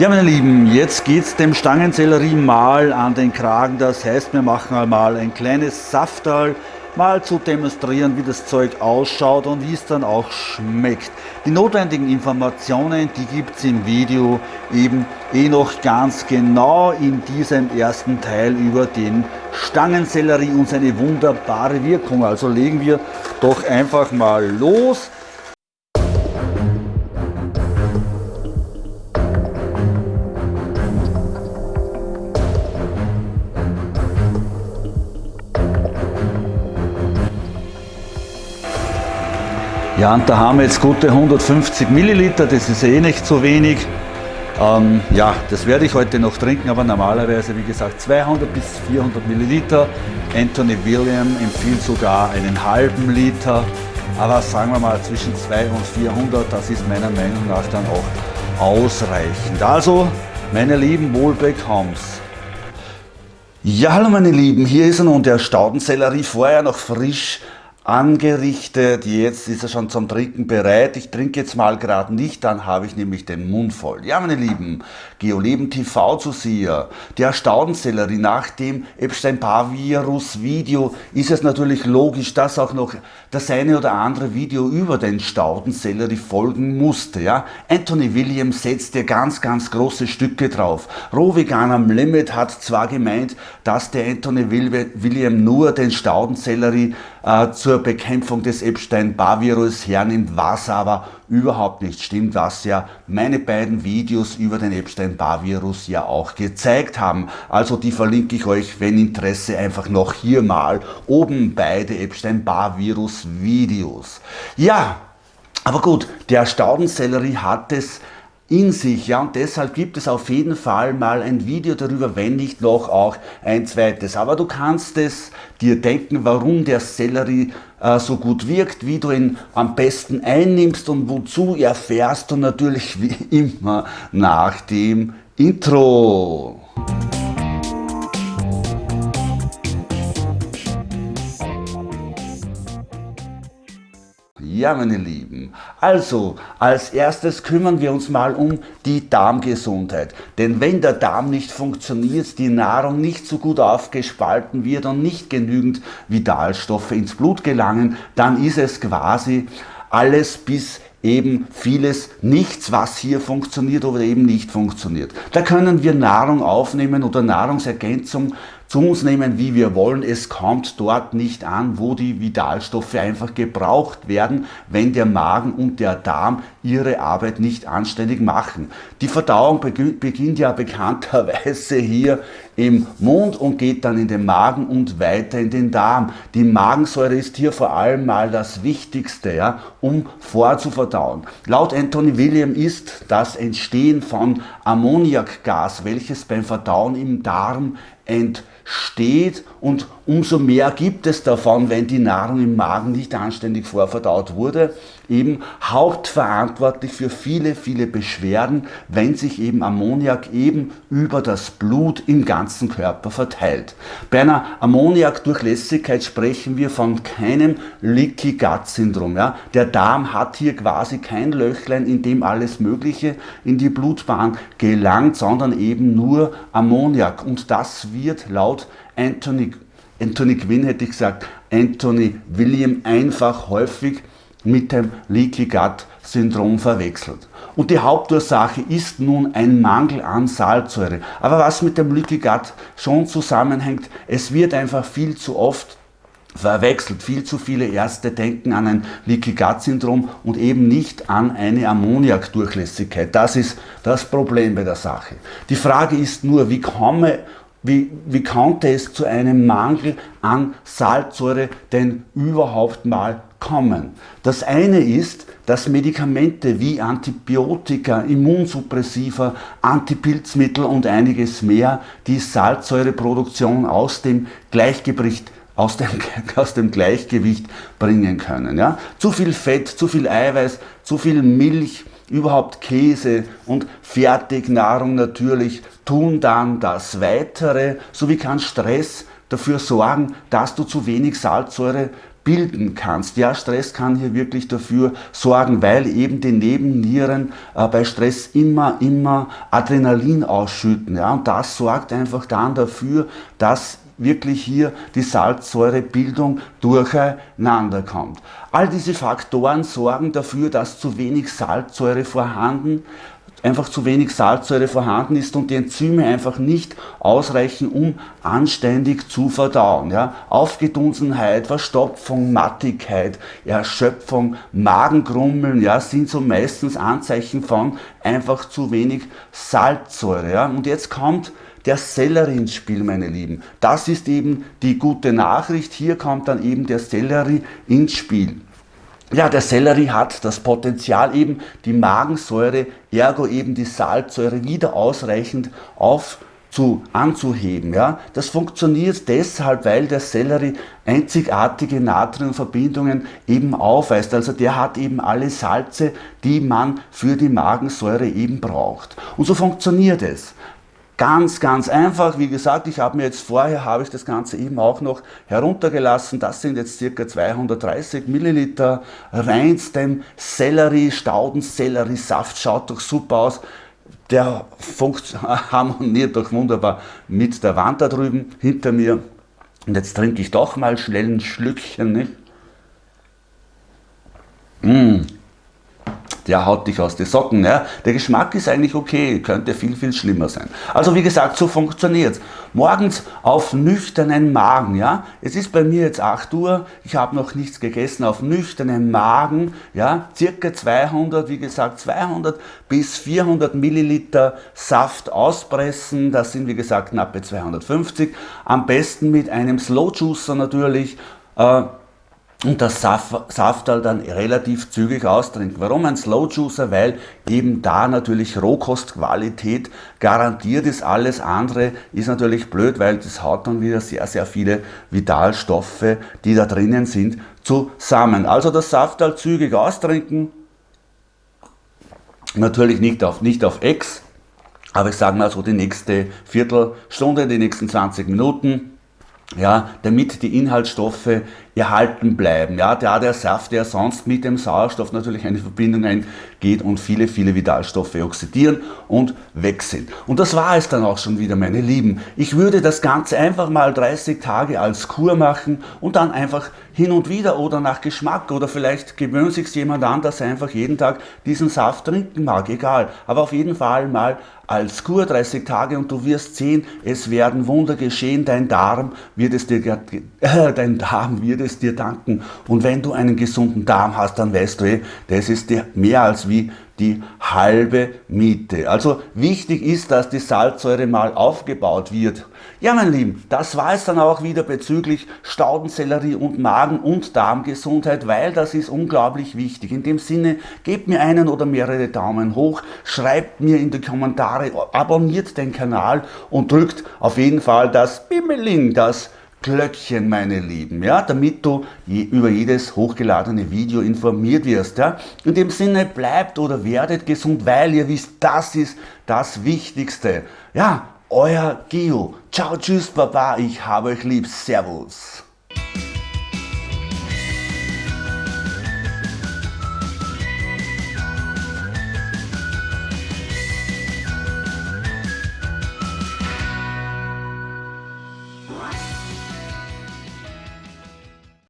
Ja, meine Lieben, jetzt geht es dem Stangensellerie mal an den Kragen. Das heißt, wir machen einmal ein kleines Saftal, mal zu demonstrieren, wie das Zeug ausschaut und wie es dann auch schmeckt. Die notwendigen Informationen, die gibt es im Video eben eh noch ganz genau in diesem ersten Teil über den Stangensellerie und seine wunderbare Wirkung. Also legen wir doch einfach mal los. Ja, und da haben wir jetzt gute 150 Milliliter, das ist eh nicht so wenig. Ähm, ja, das werde ich heute noch trinken, aber normalerweise, wie gesagt, 200 bis 400 Milliliter. Anthony William empfiehlt sogar einen halben Liter, aber sagen wir mal zwischen 200 und 400, das ist meiner Meinung nach dann auch ausreichend. Also, meine lieben Wohlbekomm's. Ja, hallo meine Lieben, hier ist nun der Staudensellerie, vorher noch frisch angerichtet. Jetzt ist er schon zum Trinken bereit. Ich trinke jetzt mal gerade nicht, dann habe ich nämlich den Mund voll. Ja, meine Lieben, GeoLeben TV zu Zuseher, der Staudensellerie nach dem Epstein-Barr-Virus-Video ist es natürlich logisch, dass auch noch das eine oder andere Video über den Staudensellerie folgen musste. Ja? Anthony Williams setzt ja ganz, ganz große Stücke drauf. Rohvegan am Limit hat zwar gemeint, dass der Anthony William nur den Staudensellerie äh, zur Bekämpfung des Epstein-Barr-Virus hernimmt, was aber überhaupt nicht stimmt, was ja meine beiden Videos über den Epstein-Barr-Virus ja auch gezeigt haben. Also die verlinke ich euch, wenn Interesse, einfach noch hier mal oben beide Epstein-Barr-Virus-Videos. Ja, aber gut, der Staudensellerie hat es in sich. Ja, und deshalb gibt es auf jeden Fall mal ein Video darüber, wenn nicht noch auch ein zweites. Aber du kannst es dir denken, warum der Sellerie äh, so gut wirkt, wie du ihn am besten einnimmst und wozu erfährst du natürlich wie immer nach dem Intro. Ja, meine Lieben, also als erstes kümmern wir uns mal um die Darmgesundheit. Denn wenn der Darm nicht funktioniert, die Nahrung nicht so gut aufgespalten wird und nicht genügend Vitalstoffe ins Blut gelangen, dann ist es quasi alles bis eben vieles nichts, was hier funktioniert oder eben nicht funktioniert. Da können wir Nahrung aufnehmen oder Nahrungsergänzung zu uns nehmen, wie wir wollen. Es kommt dort nicht an, wo die Vitalstoffe einfach gebraucht werden, wenn der Magen und der Darm ihre Arbeit nicht anständig machen. Die Verdauung beginnt ja bekannterweise hier im Mund und geht dann in den Magen und weiter in den Darm. Die Magensäure ist hier vor allem mal das Wichtigste, ja, um vorzuverdauen. Laut Anthony William ist das Entstehen von Ammoniakgas, welches beim Verdauen im Darm entsteht und umso mehr gibt es davon, wenn die Nahrung im Magen nicht anständig vorverdaut wurde, eben hauptverantwortlich für viele, viele Beschwerden, wenn sich eben Ammoniak eben über das Blut im ganzen Körper verteilt. Bei einer Ammoniakdurchlässigkeit sprechen wir von keinem Leaky Gut Syndrom. Ja? Der Darm hat hier quasi kein Löchlein, in dem alles Mögliche in die Blutbahn gelangt, sondern eben nur Ammoniak. Und das wird laut Anthony, Anthony Quinn hätte ich gesagt, Anthony William einfach häufig mit dem Leaky Gut Syndrom verwechselt. Und die Hauptursache ist nun ein Mangel an Salzsäure. Aber was mit dem Leaky Gut schon zusammenhängt, es wird einfach viel zu oft verwechselt. Viel zu viele Ärzte denken an ein Leaky Gut Syndrom und eben nicht an eine Ammoniakdurchlässigkeit. Das ist das Problem bei der Sache. Die Frage ist nur, wie komme wie, wie konnte es zu einem Mangel an Salzsäure denn überhaupt mal kommen? Das eine ist, dass Medikamente wie Antibiotika, Immunsuppressiva, Antipilzmittel und einiges mehr die Salzsäureproduktion aus dem Gleichgewicht aus dem, aus dem Gleichgewicht bringen können. Ja? Zu viel Fett, zu viel Eiweiß, zu viel Milch, überhaupt Käse und Fertignahrung natürlich tun dann das Weitere, sowie kann Stress dafür sorgen, dass du zu wenig Salzsäure bilden kannst. Ja, Stress kann hier wirklich dafür sorgen, weil eben die Nebennieren äh, bei Stress immer, immer Adrenalin ausschütten. Ja, und das sorgt einfach dann dafür, dass wirklich hier die Salzsäurebildung durcheinander kommt. All diese Faktoren sorgen dafür, dass zu wenig Salzsäure vorhanden einfach zu wenig Salzsäure vorhanden ist und die Enzyme einfach nicht ausreichen, um anständig zu verdauen. Ja? Aufgedunsenheit, Verstopfung, Mattigkeit, Erschöpfung, Magengrummeln ja, sind so meistens Anzeichen von einfach zu wenig Salzsäure. Ja? Und jetzt kommt der Sellerie ins Spiel, meine Lieben. Das ist eben die gute Nachricht. Hier kommt dann eben der Sellerie ins Spiel. Ja, der Sellerie hat das Potenzial eben die Magensäure, ergo eben die Salzsäure wieder ausreichend auf zu, anzuheben. Ja? Das funktioniert deshalb, weil der Sellerie einzigartige Natriumverbindungen eben aufweist. Also der hat eben alle Salze, die man für die Magensäure eben braucht. Und so funktioniert es. Ganz, ganz einfach. Wie gesagt, ich habe mir jetzt vorher, habe ich das Ganze eben auch noch heruntergelassen. Das sind jetzt circa 230 Milliliter reinstem Sellerie, Staudensellerie-Saft. Schaut doch super aus. Der harmoniert doch wunderbar mit der Wand da drüben hinter mir. Und jetzt trinke ich doch mal schnell ein Schlückchen. Nicht? Mmh der haut dich aus den Socken. Ja? Der Geschmack ist eigentlich okay, könnte viel, viel schlimmer sein. Also wie gesagt, so funktioniert es. Morgens auf nüchternen Magen. Ja? Es ist bei mir jetzt 8 Uhr, ich habe noch nichts gegessen, auf nüchternen Magen, ja? circa 200, wie gesagt, 200 bis 400 Milliliter Saft auspressen. Das sind wie gesagt knappe 250. Am besten mit einem Slow Juicer natürlich. Äh, und das Saftal dann relativ zügig austrinken. Warum ein Slow Juicer? Weil eben da natürlich Rohkostqualität garantiert ist. Alles andere ist natürlich blöd, weil das haut dann wieder sehr, sehr viele Vitalstoffe, die da drinnen sind, zusammen. Also das Saftal zügig austrinken. Natürlich nicht auf, nicht auf Ex, aber ich sage mal so die nächste Viertelstunde, die nächsten 20 Minuten ja, damit die Inhaltsstoffe erhalten bleiben. Ja, der, der Saft, der sonst mit dem Sauerstoff natürlich eine Verbindung eingeht und viele, viele Vitalstoffe oxidieren und weg sind. Und das war es dann auch schon wieder, meine Lieben. Ich würde das Ganze einfach mal 30 Tage als Kur machen und dann einfach hin und wieder oder nach Geschmack oder vielleicht gewöhnt sich jemand an, dass er einfach jeden Tag diesen Saft trinken mag, egal. Aber auf jeden Fall mal als Kur 30 Tage und du wirst sehen, es werden Wunder geschehen, dein Darm wird es dir, äh, dein Darm wird es dir danken. Und wenn du einen gesunden Darm hast, dann weißt du, eh, das ist dir mehr als wie die halbe Miete. Also wichtig ist, dass die Salzsäure mal aufgebaut wird. Ja, mein Lieben, das war es dann auch wieder bezüglich Staudensellerie und Magen- und Darmgesundheit, weil das ist unglaublich wichtig. In dem Sinne, gebt mir einen oder mehrere Daumen hoch, schreibt mir in die Kommentare, abonniert den Kanal und drückt auf jeden Fall das Bimmeling, das Glöckchen, meine Lieben, ja, damit du je, über jedes hochgeladene Video informiert wirst. Ja. In dem Sinne, bleibt oder werdet gesund, weil ihr wisst, das ist das Wichtigste. Ja, euer Gio. Ciao, tschüss, Baba, ich habe euch lieb. Servus.